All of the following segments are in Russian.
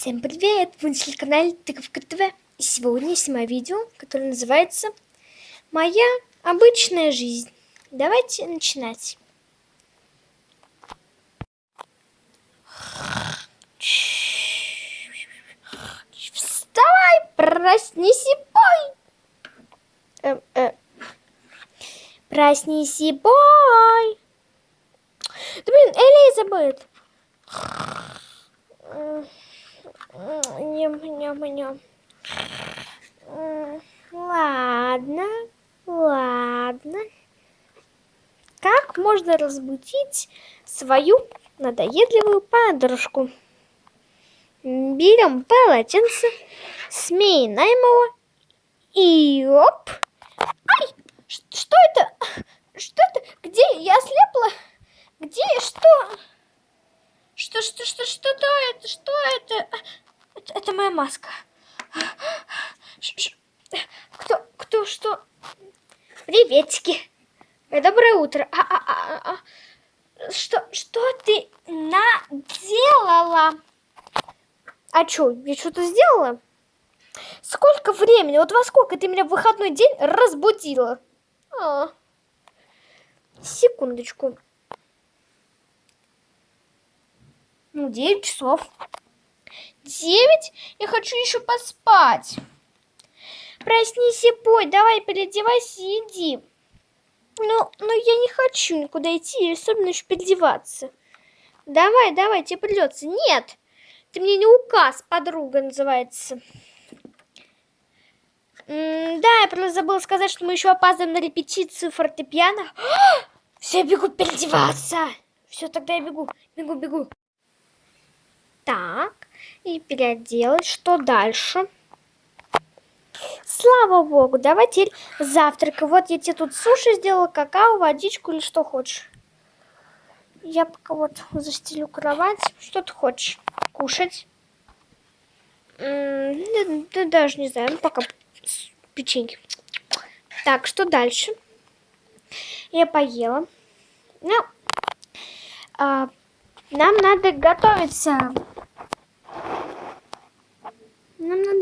Всем привет! Вы на телеканале Тыковка ТВ. И сегодня я снимаю видео, которое называется «Моя обычная жизнь». Давайте начинать. Вставай, проснись и пой! Э, э. Проснись и пой! Да блин, Элизабет! Ням-ням-ням. Ладно, ладно. Как можно разбудить свою надоедливую подружку? Берем полотенце, сминаем его и оп. Ай, что это? Где? Я ослепла? Где? Что? Что, что, что, что то это? Что это? Это? Моя маска. Кто, кто, что? Приветики. Доброе утро. А, а, а, а. Что, что ты наделала? А что, я что-то сделала? Сколько времени? Вот во сколько ты меня в выходной день разбудила? А. Секундочку. Ну, 9 часов. 9? Я хочу еще поспать. Проснись и пой, давай переодевайся и иди. Ну, ну я не хочу никуда идти, особенно еще переодеваться. Давай, давай, тебе придется. Нет, ты мне не указ, подруга называется. М да, я просто забыла сказать, что мы еще опаздываем на репетицию фортепиано. Все, бегу переодеваться. Все, тогда я бегу, бегу, бегу. Так, и переоделась. Что дальше? Слава богу, давай теперь завтрак. Вот я тебе тут суши сделала, какао, водичку или что хочешь. Я пока вот застелю кровать. Что ты хочешь? Кушать? Да, да, даже не знаю, ну, пока печеньки. Так, что дальше? Я поела. Ну, а, нам надо готовиться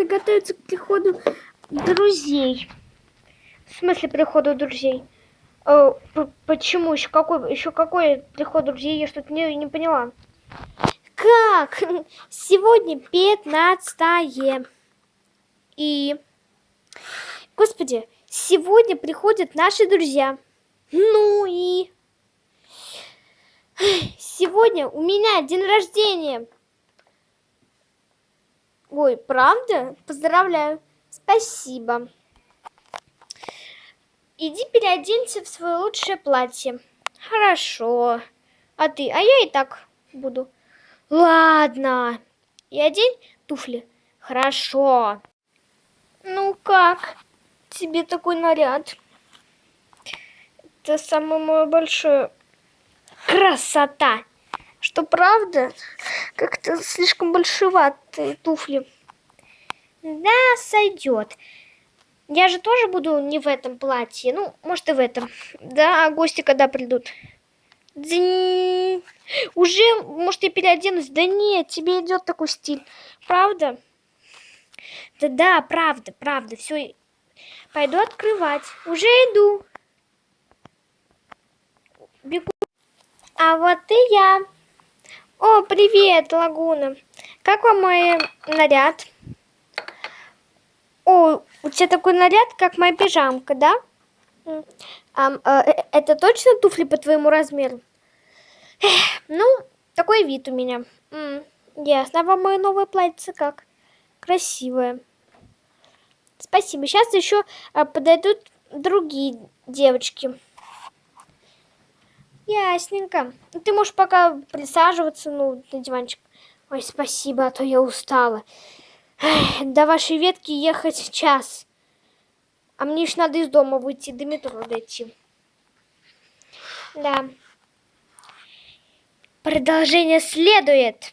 готовиться к приходу друзей. В смысле приходу друзей? Э, почему? Еще какой, еще какой приход друзей? Я что-то не, не поняла. Как? Сегодня 15 И... Господи, сегодня приходят наши друзья. Ну и... Сегодня у меня день рождения. Ой, правда? Поздравляю. Спасибо. Иди переоденься в свое лучшее платье. Хорошо. А ты? А я и так буду. Ладно. И одень туфли. Хорошо. Ну как? Тебе такой наряд. Это самое мое большое красота. Что правда? Как-то слишком большеватые туфли. Да, сойдет. Я же тоже буду не в этом платье. Ну, может и в этом. Да, а гости когда придут? Дзинь. Уже, может, я переоденусь? Да нет, тебе идет такой стиль. Правда? Да, да, правда, правда. Все, пойду открывать. Уже иду. Бегу. А вот и я. О, привет, Лагуна. Как вам мой наряд? О, у тебя такой наряд, как моя пижамка, да? А, а, это точно туфли по твоему размеру? Эх, ну, такой вид у меня. М, ясно. А вам мое новое платье как? Красивое. Спасибо. Сейчас еще а, подойдут другие девочки. Ясненько. Ты можешь пока присаживаться, ну, на диванчик. Ой, спасибо, а то я устала. Эх, до вашей ветки ехать час. А мне еще надо из дома выйти, до метро дойти. Да. Продолжение следует.